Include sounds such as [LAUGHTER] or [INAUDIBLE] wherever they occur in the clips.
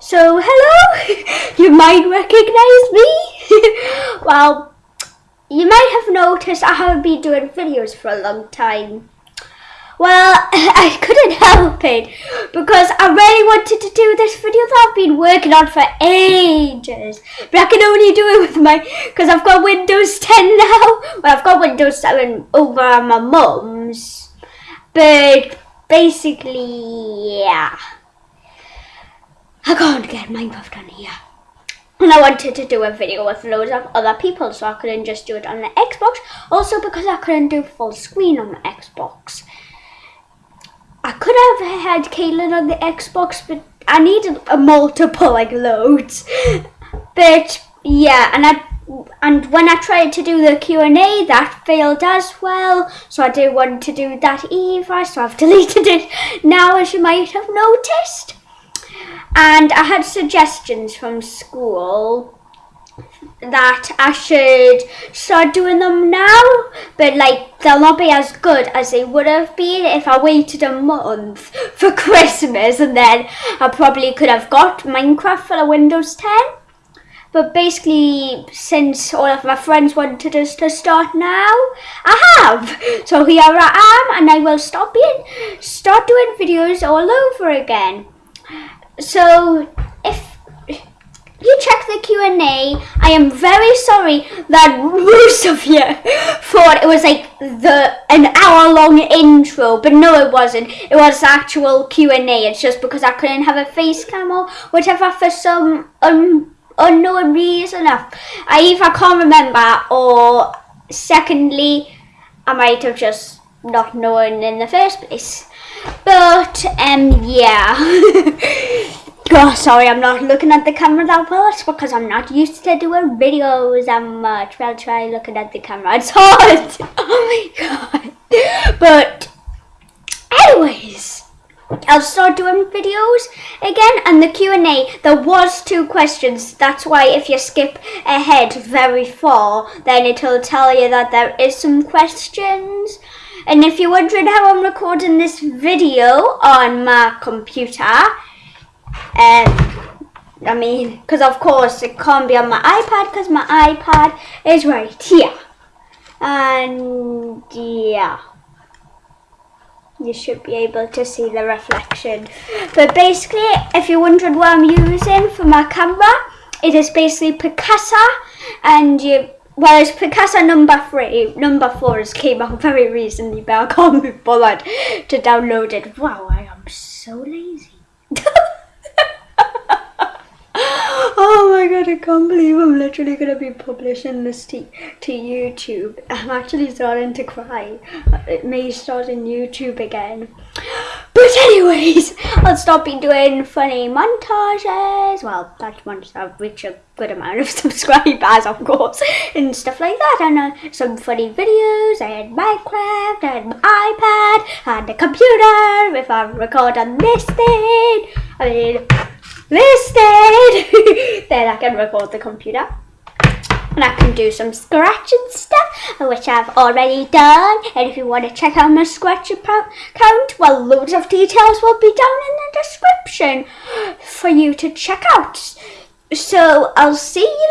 So, hello! [LAUGHS] you might recognize me. [LAUGHS] well, you might have noticed I haven't been doing videos for a long time. Well, [LAUGHS] I couldn't help it because I really wanted to do this video that I've been working on for ages. But I can only do it with my, because I've got Windows 10 now. Well, I've got Windows 7 over on my mum's. But basically, yeah. I can't get Minecraft on here. And I wanted to do a video with loads of other people so I couldn't just do it on the Xbox. Also because I couldn't do full screen on the Xbox. I could have had Caitlin on the Xbox, but I needed a multiple, like loads. But yeah, and I and when I tried to do the Q&A, that failed as well. So I didn't want to do that either, so I've [LAUGHS] deleted it now, as you might have noticed. And I had suggestions from school that I should start doing them now, but like they'll not be as good as they would have been if I waited a month [LAUGHS] for Christmas and then I probably could have got Minecraft for the Windows 10. But basically, since all of my friends wanted us to start now, I have. So here I am, and I will stop being, start doing videos all over again. So if you check the Q&A. I am very sorry that most of you thought it was like the an hour long intro, but no it wasn't. It was actual Q&A. It's just because I couldn't have a face cam or whatever for some un unknown reason. I either can't remember or secondly I might have just not known in the first place. But um yeah. [LAUGHS] Oh, sorry, I'm not looking at the camera that well. It's because I'm not used to doing videos that much. I'll try looking at the camera. It's hard. [LAUGHS] Oh my god. But, anyways, I'll start doing videos again. And the Q&A, there was two questions. That's why if you skip ahead very far, then it'll tell you that there is some questions. And if you're wondering how I'm recording this video on my computer, um, I mean, because of course it can't be on my iPad because my iPad is right here. And yeah, you should be able to see the reflection. But basically, if you're wondering what I'm using for my camera, it is basically Picasa and you well, Picasa number three. Number four has came out [LAUGHS] very recently, but I can't be bothered to download it. Wow, I am so lazy. [LAUGHS] Oh my god, I can't believe I'm literally gonna be publishing this to, to YouTube. I'm actually starting to cry. It may start in YouTube again. But anyways, [LAUGHS] I'll stop be doing funny montages. Well, that's once I've reached a good amount of [LAUGHS] subscribers, of course, and stuff like that. And uh, some funny videos, I had Minecraft, had my iPad, had the computer, if I record on this thing. I mean, listed. [LAUGHS] then I can record the computer. And I can do some scratching stuff, which I've already done. And if you want to check out my scratch account, well, loads of details will be down in the description for you to check out. So I'll see you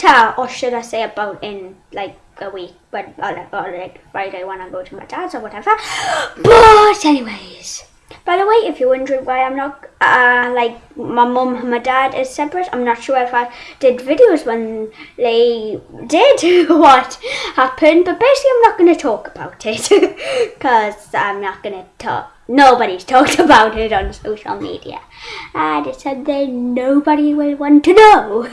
later, or should I say about in like a week, but or like Friday when I go to my dad's or whatever. [GASPS] But anyways. By the way, if you're wondering why I'm not, uh, like, my mum and my dad is separate, I'm not sure if I did videos when they did [LAUGHS] what happened, but basically I'm not going to talk about it, [LAUGHS] because I'm not going to talk, nobody's talked [LAUGHS] about it on social media, and it's something nobody will want to know.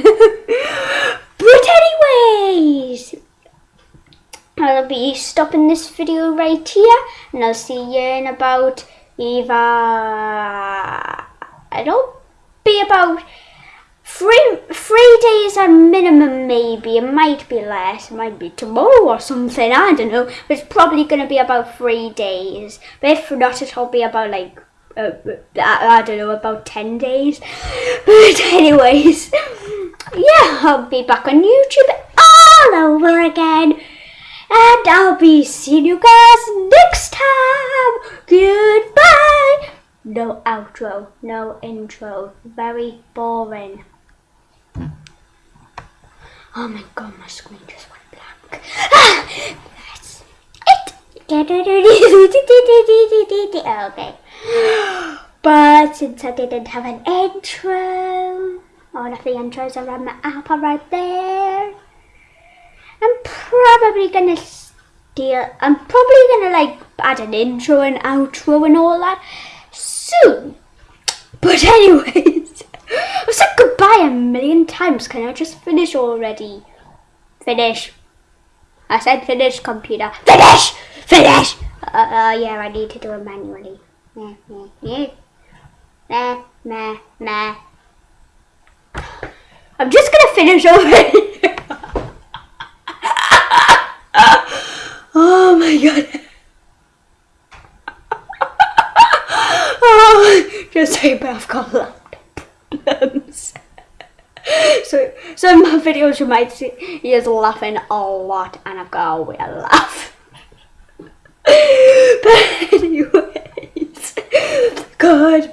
but anyways, I'll be stopping this video right here, and I'll see you in about either it'll be about three three days at minimum maybe. It might be less it might be tomorrow or something i don't know. But it's probably going to be about three days. But if not it'll be about like uh, I, I don't know about 10 days. [LAUGHS] But anyways [LAUGHS] yeah i'll be back on youtube all over again and I'll be seeing you guys next time. Goodbye. no outro, no intro. Very boring. Oh my god, my screen just went blank. Ah, that's it. okay. But since I didn't have an intro, all of the intros are on my app right there. Probably gonna steal, I'm probably gonna like add an intro and outro and all that soon. But anyways, [LAUGHS] I've said goodbye a million times. Can I just finish already? Finish. I said finish, computer. Finish! Finish! Uh, uh, yeah, I need to do it manually. Meh, meh. Meh, meh, meh. I'm just gonna finish already. [LAUGHS] god. oh, just type I've got laptop problems. so so my videos you might see he is laughing a lot and I've got a weird laugh. but anyways, goodbye.